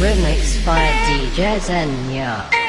Remix by DJ Zenya.